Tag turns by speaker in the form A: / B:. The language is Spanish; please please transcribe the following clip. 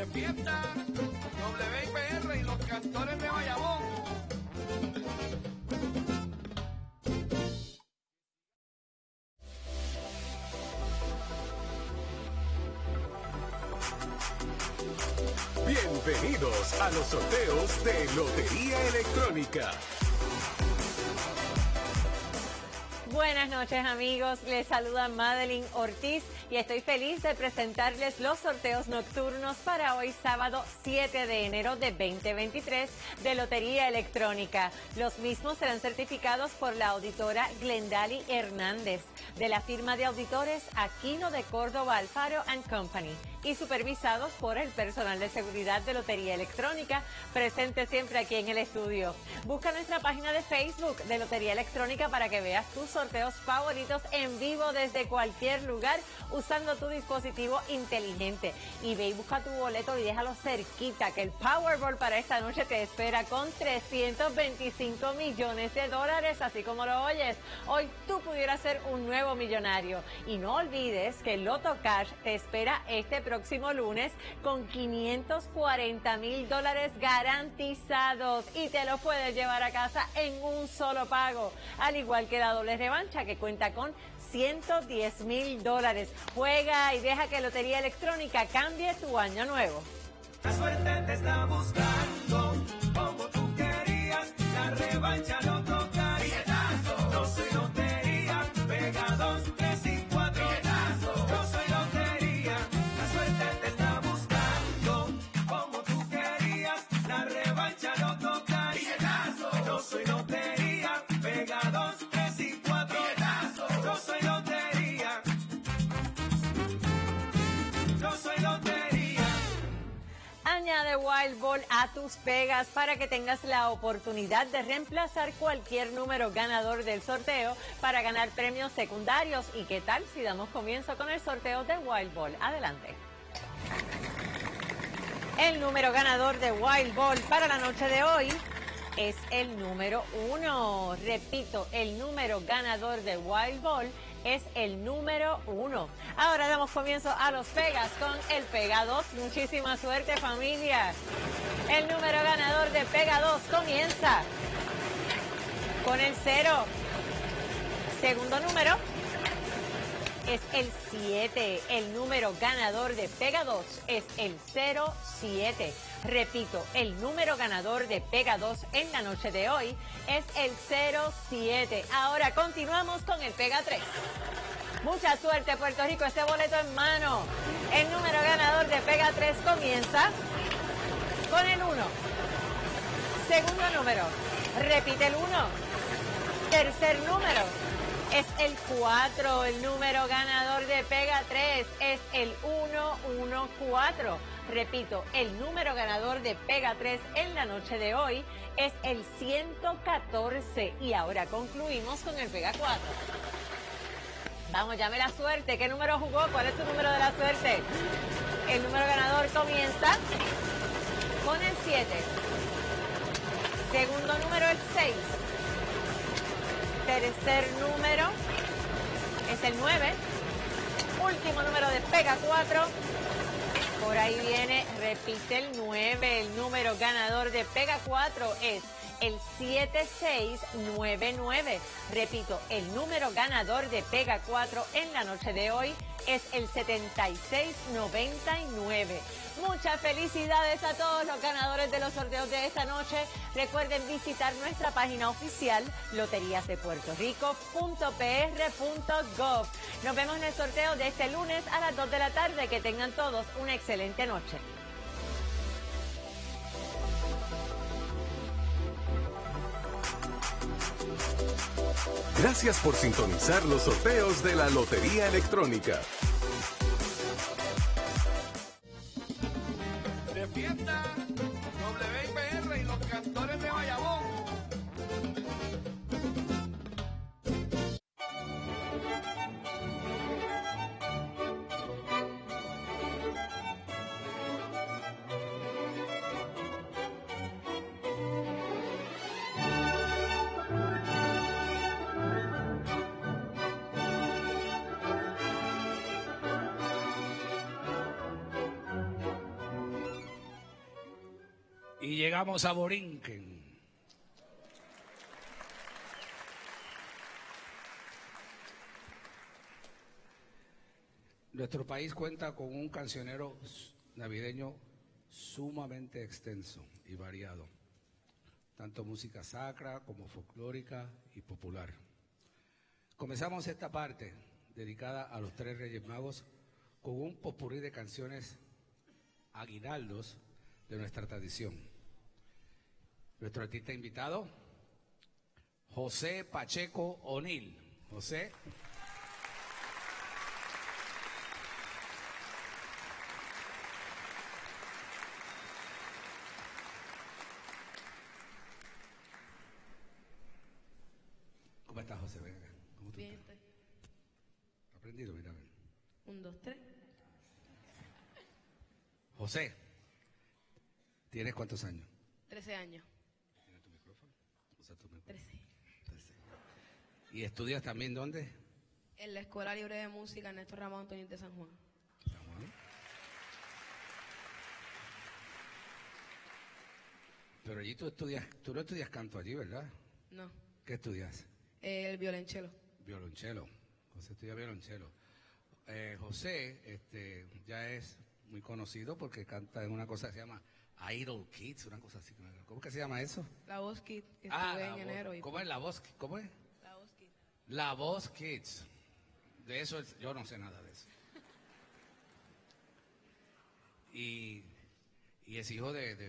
A: de fiesta, WIPR y los cantores de Bayamón. Bienvenidos a los sorteos de Lotería Electrónica.
B: Buenas noches amigos, les saluda Madeline Ortiz y estoy feliz de presentarles los sorteos nocturnos para hoy sábado 7 de enero de 2023 de Lotería Electrónica. Los mismos serán certificados por la auditora Glendali Hernández de la firma de auditores Aquino de Córdoba Alfaro Company y supervisados por el personal de seguridad de Lotería Electrónica, presente siempre aquí en el estudio. Busca nuestra página de Facebook de Lotería Electrónica para que veas tus sorteos favoritos en vivo desde cualquier lugar usando tu dispositivo inteligente. Y ve y busca tu boleto y déjalo cerquita, que el Powerball para esta noche te espera con 325 millones de dólares, así como lo oyes. Hoy tú pudieras ser un nuevo millonario. Y no olvides que Loto Cash te espera este próximo lunes con 540 mil dólares garantizados y te lo puedes llevar a casa en un solo pago, al igual que la doble que cuenta con 110 mil dólares. Juega y deja que Lotería Electrónica cambie tu año nuevo.
C: La suerte te está buscando
B: Añade Wild Ball a tus pegas para que tengas la oportunidad de reemplazar cualquier número ganador del sorteo para ganar premios secundarios. ¿Y qué tal si damos comienzo con el sorteo de Wild Ball? Adelante. El número ganador de Wild Ball para la noche de hoy es el número uno. Repito, el número ganador de Wild Ball es el número uno. Ahora damos comienzo a los pegas con el Pega 2. Muchísima suerte familia. El número ganador de Pega 2 comienza con el cero. Segundo número es el 7. El número ganador de Pega 2 es el 07. Repito, el número ganador de Pega 2 en la noche de hoy es el 07. Ahora continuamos con el Pega 3. Mucha suerte Puerto Rico, este boleto en mano. El número ganador de Pega 3 comienza con el 1. Segundo número, repite el 1. Tercer número, es el 4. El número ganador de Pega 3 es el 114. Repito, el número ganador de Pega 3 en la noche de hoy es el 114. Y ahora concluimos con el Pega 4. Vamos, llame la suerte. ¿Qué número jugó? ¿Cuál es su número de la suerte? El número ganador comienza con el 7. Segundo número, el 6 tercer número es el 9. Último número de Pega 4. Por ahí viene, repite el 9. El número ganador de Pega 4 es el 7699. Repito, el número ganador de Pega 4 en la noche de hoy es el 7699. Muchas felicidades a todos los ganadores de los sorteos de esta noche. Recuerden visitar nuestra página oficial loteriasdepuertorico.pr.gov. Nos vemos en el sorteo de este lunes a las 2 de la tarde. Que tengan todos una excelente noche.
A: Gracias por sintonizar los sorteos de la Lotería Electrónica.
D: Y llegamos a Borinquen. Nuestro país cuenta con un cancionero navideño
E: sumamente extenso y variado, tanto música sacra como folclórica y popular. Comenzamos esta parte dedicada a los tres Reyes Magos con un popurrí de canciones aguinaldos de nuestra tradición. Nuestro artista invitado, José Pacheco O'Neill. José. ¿Cómo estás, José? Ven acá. ¿Cómo tú
F: Bien,
E: estás?
F: estoy.
E: ¿Aprendido? Mira, ven.
F: Un, dos, tres.
E: José, ¿tienes cuántos años?
F: Trece años.
E: ¿Tienes tu micrófono? Usa tu micrófono.
F: Trece.
E: Trece. ¿Y estudias también dónde?
F: En la Escuela Libre de Música Néstor Ramón Antonio de San Juan.
E: San Juan. Pero allí tú estudias, tú no estudias canto allí, ¿verdad?
F: No.
E: ¿Qué estudias?
F: El violonchelo.
E: Violonchelo. José estudia violonchelo. Eh, José este, ya es muy conocido porque canta en una cosa que se llama Idol Kids, una cosa así. ¿Cómo que se llama eso?
F: La Voz Kid, que
E: Ah,
F: estuve
E: la
F: en
E: voz-
F: enero. Y,
E: ¿Cómo es la voz? ¿Cómo es?
F: La Voz Kid.
E: La voz Kids. De eso es- yo no sé nada de eso. Y, y es hijo de, de